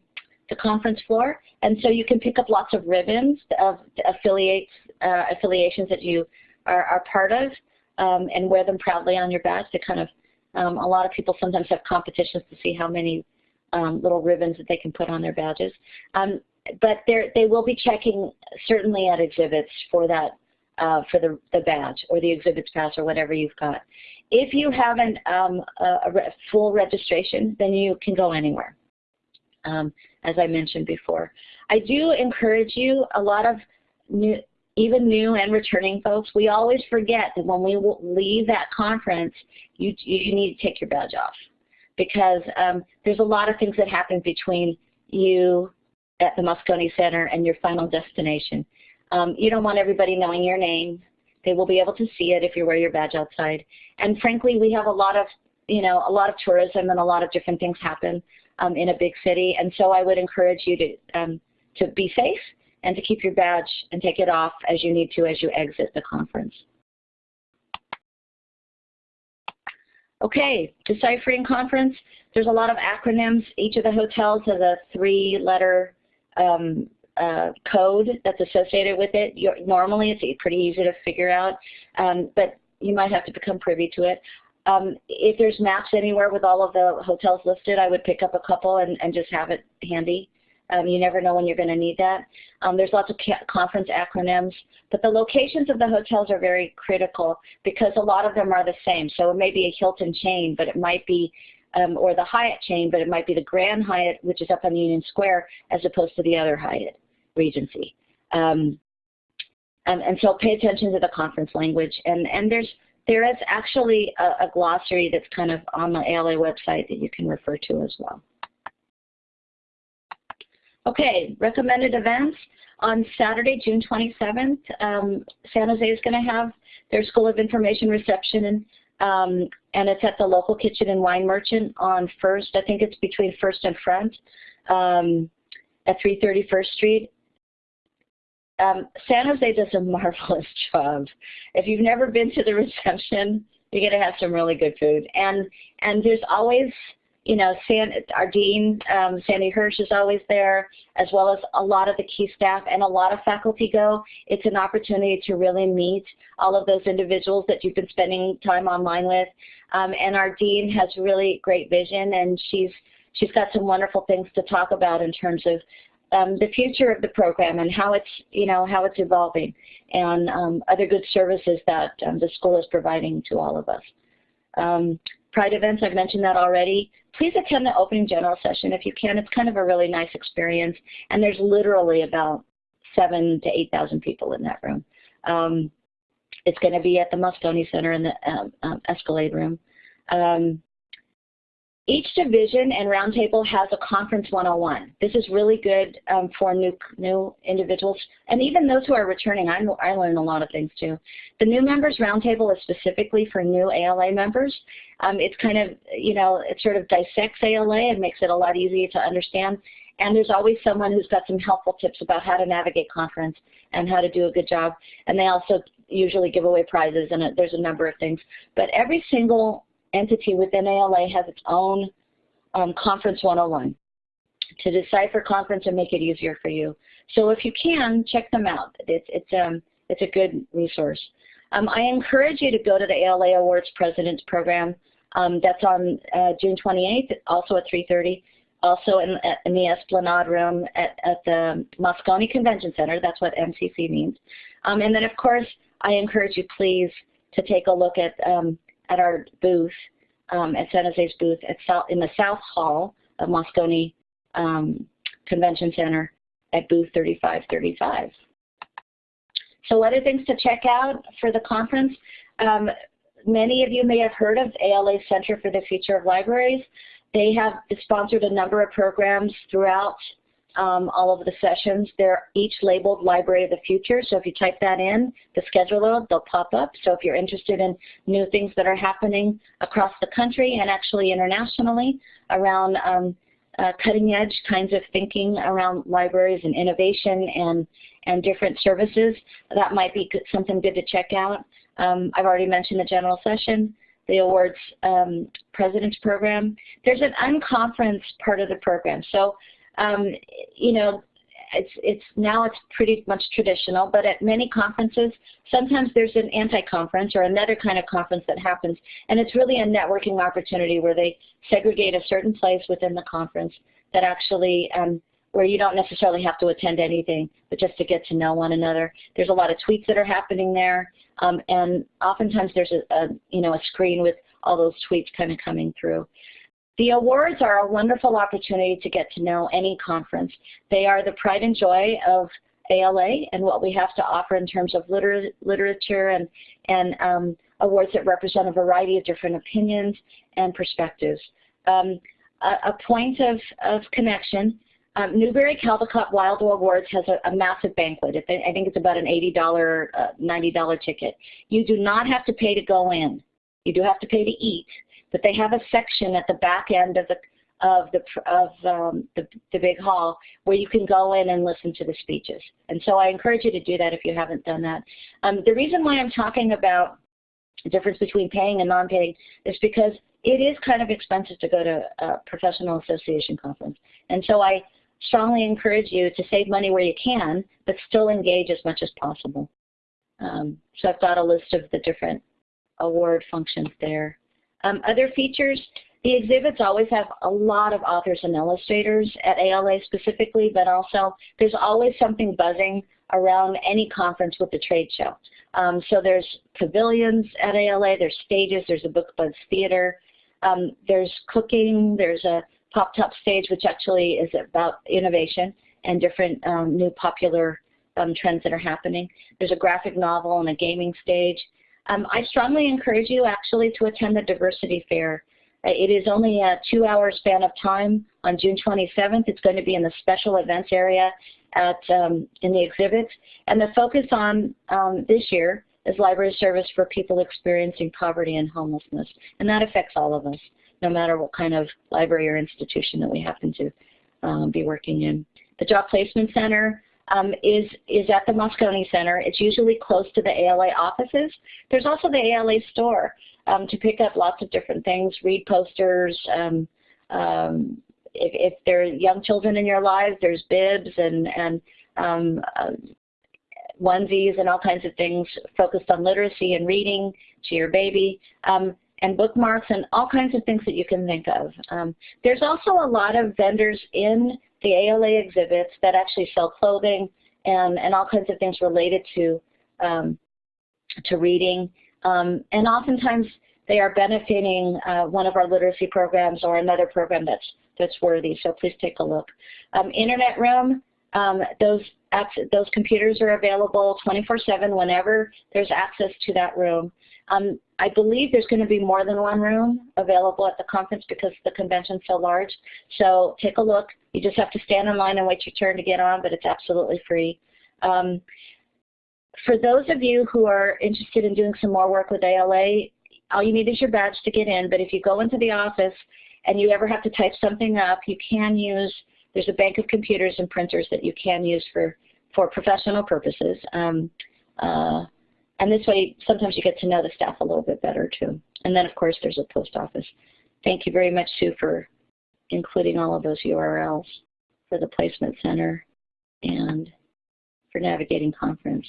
the conference floor, and so you can pick up lots of ribbons of affiliates uh, affiliations that you are, are part of, um, and wear them proudly on your badge to kind of um, a lot of people sometimes have competitions to see how many um, little ribbons that they can put on their badges. Um, but they will be checking certainly at exhibits for that, uh, for the, the badge or the exhibits pass or whatever you've got. If you have an, um, a, a full registration, then you can go anywhere, um, as I mentioned before. I do encourage you, a lot of new, even new and returning folks, we always forget that when we leave that conference, you, you need to take your badge off because um, there's a lot of things that happen between you at the Moscone Center and your final destination. Um, you don't want everybody knowing your name. They will be able to see it if you wear your badge outside. And frankly, we have a lot of, you know, a lot of tourism and a lot of different things happen um, in a big city. And so I would encourage you to, um, to be safe and to keep your badge and take it off as you need to as you exit the conference. Okay, deciphering conference. There's a lot of acronyms. Each of the hotels has a three-letter um, uh, code that's associated with it. You're, normally, it's pretty easy to figure out, um, but you might have to become privy to it. Um, if there's maps anywhere with all of the hotels listed, I would pick up a couple and, and just have it handy. Um, you never know when you're going to need that. Um, there's lots of conference acronyms, but the locations of the hotels are very critical because a lot of them are the same. So it may be a Hilton chain, but it might be, um, or the Hyatt chain, but it might be the Grand Hyatt, which is up on Union Square, as opposed to the other Hyatt, Regency. Um, and, and, so pay attention to the conference language. And, and there's, there is actually a, a glossary that's kind of on the ALA website that you can refer to as well. Okay, recommended events. On Saturday, June 27th, um, San Jose is going to have their School of Information reception, and, um, and it's at the local kitchen and wine merchant on First. I think it's between First and Front um, at 331st Street. Um, San Jose does a marvelous job. If you've never been to the reception, you're to have some really good food. And, and there's always you know, San, our dean, um, Sandy Hirsh is always there, as well as a lot of the key staff and a lot of faculty go. It's an opportunity to really meet all of those individuals that you've been spending time online with. Um, and our dean has really great vision, and she's she's got some wonderful things to talk about in terms of um, the future of the program and how it's you know how it's evolving, and um, other good services that um, the school is providing to all of us. Um, Pride events, I've mentioned that already. Please attend the opening general session if you can. It's kind of a really nice experience, and there's literally about seven to 8,000 people in that room. Um, it's going to be at the Moscone Center in the um, um, Esplanade room. Each division and roundtable has a conference 101. This is really good um, for new new individuals and even those who are returning. I, I learn a lot of things too. The new members roundtable is specifically for new ALA members. Um, it's kind of, you know, it sort of dissects ALA and makes it a lot easier to understand. And there's always someone who's got some helpful tips about how to navigate conference and how to do a good job. And they also usually give away prizes and there's a number of things. But every single entity within ALA has its own um, Conference 101 to decipher conference and make it easier for you. So if you can, check them out. It's, it's, um, it's a good resource. Um, I encourage you to go to the ALA Awards President's Program. Um, that's on uh, June 28th, also at 3.30, also in, in, the Esplanade Room at, at, the Moscone Convention Center. That's what MCC means. Um, and then, of course, I encourage you, please, to take a look at um, at our booth, um, at San Jose's booth at South, in the South Hall of Moscone um, Convention Center at booth 3535. So other things to check out for the conference, um, many of you may have heard of ALA Center for the Future of Libraries. They have sponsored a number of programs throughout um, all of the sessions. They're each labeled Library of the Future, so if you type that in, the schedule, they'll pop up. So if you're interested in new things that are happening across the country and actually internationally around um, uh, cutting edge kinds of thinking around libraries and innovation and, and different services, that might be good, something good to check out. Um, I've already mentioned the general session the awards um, president's program. There's an unconference part of the program. So um, you know, it's, it's now it's pretty much traditional, but at many conferences, sometimes there's an anti-conference or another kind of conference that happens, and it's really a networking opportunity where they segregate a certain place within the conference that actually, um, where you don't necessarily have to attend anything, but just to get to know one another. There's a lot of tweets that are happening there, um, and oftentimes there's a, a, you know, a screen with all those tweets kind of coming through. The awards are a wonderful opportunity to get to know any conference. They are the pride and joy of ALA and what we have to offer in terms of liter literature and, and um, awards that represent a variety of different opinions and perspectives. Um, a, a, point of, of connection, um, Newbery Caldecott Wilder Awards has a, a massive banquet. I think it's about an $80, uh, $90 ticket. You do not have to pay to go in. You do have to pay to eat but they have a section at the back end of the of the of um, the, the big hall where you can go in and listen to the speeches. And so I encourage you to do that if you haven't done that. Um, the reason why I'm talking about the difference between paying and non-paying is because it is kind of expensive to go to a professional association conference. And so I strongly encourage you to save money where you can, but still engage as much as possible. Um, so I've got a list of the different award functions there. Um, other features, the exhibits always have a lot of authors and illustrators at ALA specifically, but also there's always something buzzing around any conference with the trade show. Um, so there's pavilions at ALA, there's stages, there's a book buzz theater, um, there's cooking, there's a pop top stage which actually is about innovation and different um, new popular um, trends that are happening. There's a graphic novel and a gaming stage. Um, I strongly encourage you actually to attend the diversity fair. Uh, it is only a two hour span of time on June 27th. It's going to be in the special events area at um, in the exhibits. And the focus on um, this year is library service for people experiencing poverty and homelessness. And that affects all of us, no matter what kind of library or institution that we happen to um, be working in. The Job Placement Center um, is, is at the Moscone Center. It's usually close to the ALA offices. There's also the ALA store um, to pick up lots of different things, read posters. Um, um if, if there are young children in your lives, there's bibs and, and um, uh, onesies and all kinds of things focused on literacy and reading to your baby. Um, and bookmarks and all kinds of things that you can think of. Um, there's also a lot of vendors in the ALA exhibits that actually sell clothing and, and all kinds of things related to, um, to reading. Um, and oftentimes they are benefiting uh, one of our literacy programs or another program that's, that's worthy, so please take a look. Um, Internet room, um, those, those computers are available 24-7 whenever there's access to that room. Um, I believe there's going to be more than one room available at the conference because the convention's so large. So take a look. You just have to stand in line and wait your turn to get on, but it's absolutely free. Um, for those of you who are interested in doing some more work with ALA, all you need is your badge to get in, but if you go into the office and you ever have to type something up, you can use, there's a bank of computers and printers that you can use for, for professional purposes. Um, uh, and this way, sometimes you get to know the staff a little bit better too. And then of course there's a post office. Thank you very much Sue for including all of those URLs for the placement center and for navigating conference.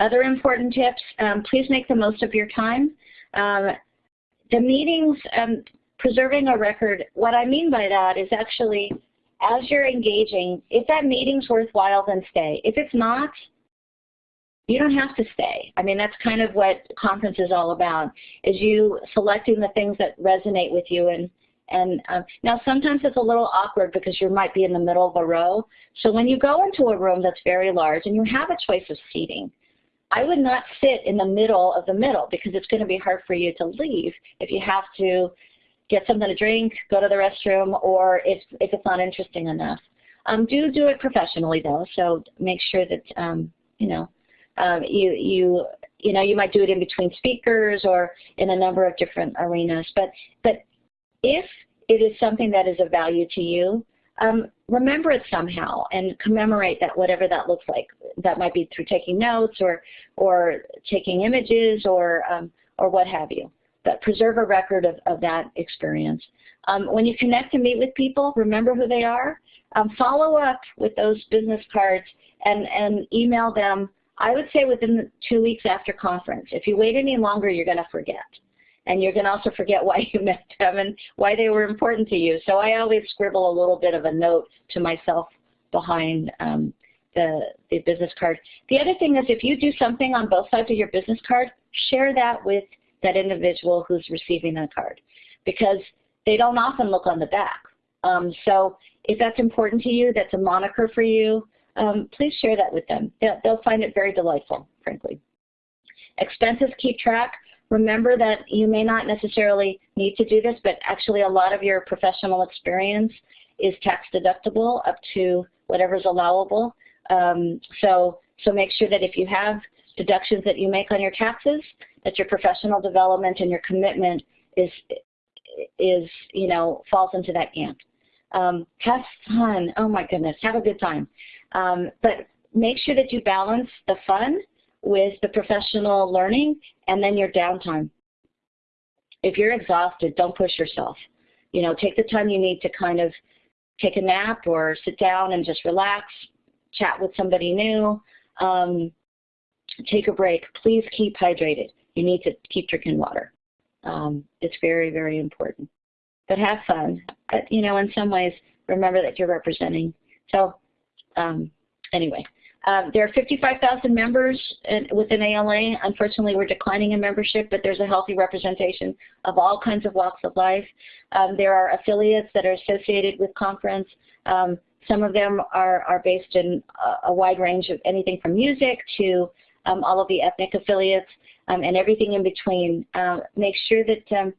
Other important tips, um, please make the most of your time. Um, the meetings, um, preserving a record, what I mean by that is actually as you're engaging, if that meeting's worthwhile, then stay. If it's not, you don't have to stay. I mean, that's kind of what conference is all about, is you selecting the things that resonate with you. And, and um, now sometimes it's a little awkward because you might be in the middle of a row. So when you go into a room that's very large and you have a choice of seating, I would not sit in the middle of the middle because it's going to be hard for you to leave if you have to get something to drink, go to the restroom, or if, if it's not interesting enough. Um, do do it professionally though, so make sure that, um, you know, um, you, you, you know, you might do it in between speakers or in a number of different arenas. But, but if it is something that is of value to you, um, remember it somehow and commemorate that whatever that looks like. That might be through taking notes or, or taking images or, um, or what have you. But preserve a record of, of that experience. Um, when you connect and meet with people, remember who they are. Um, follow up with those business cards and, and email them I would say within two weeks after conference. If you wait any longer, you're going to forget. And you're going to also forget why you met them and why they were important to you. So I always scribble a little bit of a note to myself behind um, the, the business card. The other thing is if you do something on both sides of your business card, share that with that individual who's receiving the card because they don't often look on the back. Um, so if that's important to you, that's a moniker for you, um, please share that with them. They'll, they'll find it very delightful, frankly. Expenses keep track. Remember that you may not necessarily need to do this, but actually a lot of your professional experience is tax deductible up to whatever's allowable. Um, so, so make sure that if you have deductions that you make on your taxes, that your professional development and your commitment is, is you know, falls into that camp. Um, have fun. Oh my goodness, have a good time. Um, but make sure that you balance the fun with the professional learning and then your downtime. If you're exhausted, don't push yourself. You know, take the time you need to kind of take a nap or sit down and just relax, chat with somebody new, um, take a break. Please keep hydrated. You need to keep drinking water. Um, it's very, very important. But have fun. But, you know, in some ways, remember that you're representing. So um, anyway, um, there are 55,000 members in, within ALA. Unfortunately, we're declining in membership, but there's a healthy representation of all kinds of walks of life. Um, there are affiliates that are associated with conference. Um, some of them are, are based in a, a, wide range of anything from music to um, all of the ethnic affiliates um, and everything in between. Uh, make sure that um,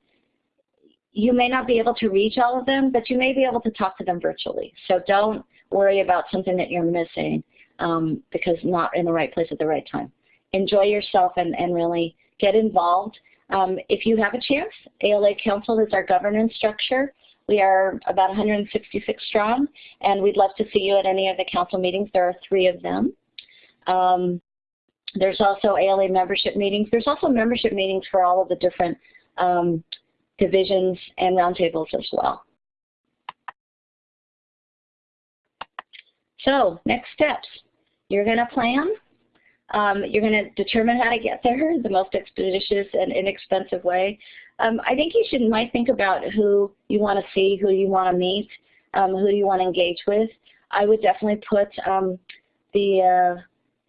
you may not be able to reach all of them, but you may be able to talk to them virtually. So don't worry about something that you're missing um, because not in the right place at the right time. Enjoy yourself and, and really get involved. Um, if you have a chance, ALA Council is our governance structure. We are about 166 strong, and we'd love to see you at any of the council meetings. There are three of them. Um, there's also ALA membership meetings. There's also membership meetings for all of the different um, divisions and roundtables as well. So next steps, you're going to plan. Um, you're going to determine how to get there the most expeditious and inexpensive way. Um, I think you should might think about who you want to see, who you want to meet, um, who you want to engage with. I would definitely put um, the uh,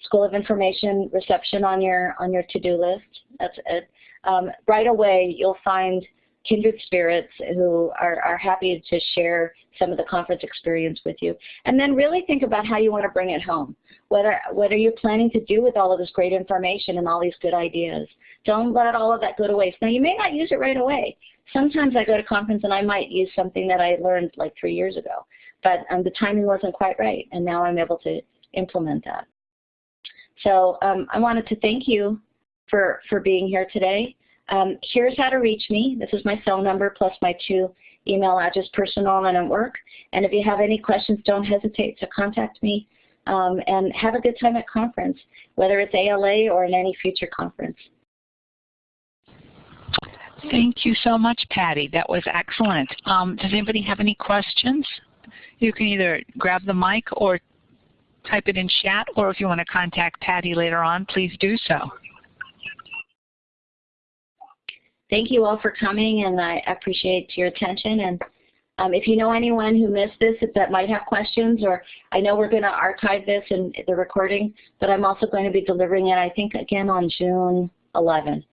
School of Information reception on your on your to-do list. That's it. Um, right away, you'll find kindred spirits who are, are happy to share some of the conference experience with you. And then really think about how you want to bring it home. Whether, what are you planning to do with all of this great information and all these good ideas? Don't let all of that go to waste. Now, you may not use it right away. Sometimes I go to conference and I might use something that I learned like three years ago, but um, the timing wasn't quite right, and now I'm able to implement that. So um, I wanted to thank you for, for being here today. Um, here's how to reach me. This is my cell number plus my two email address, personal and at work. And if you have any questions, don't hesitate to contact me. Um, and have a good time at conference, whether it's ALA or in any future conference. Thank you so much, Patty. That was excellent. Um, does anybody have any questions? You can either grab the mic or type it in chat, or if you want to contact Patty later on, please do so. Thank you all for coming, and I appreciate your attention. And um, if you know anyone who missed this that might have questions, or I know we're going to archive this in the recording, but I'm also going to be delivering it, I think, again on June 11.